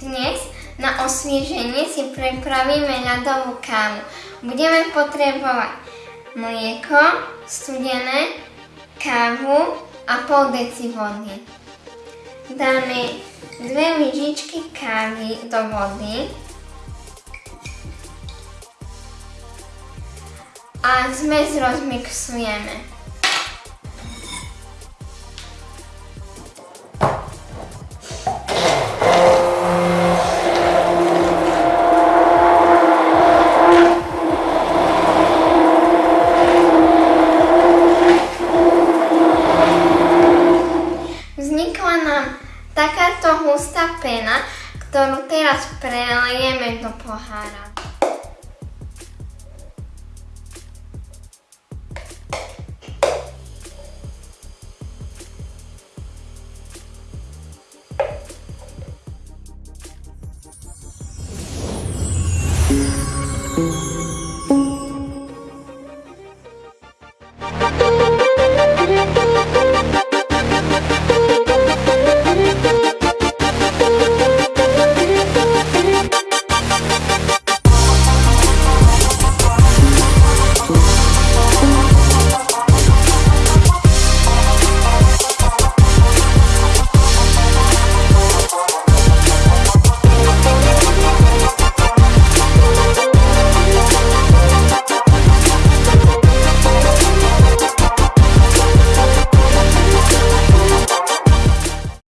Dnes na osvieženie si pripravíme ľadovú kávu. Budeme potrebovať mlieko, studené, kávu a pol deci vody. Dáme dve lyžičky kávy do vody a zmes rozmixujeme. nám takáto hustá pena, ktorú teraz prelejeme do pohára.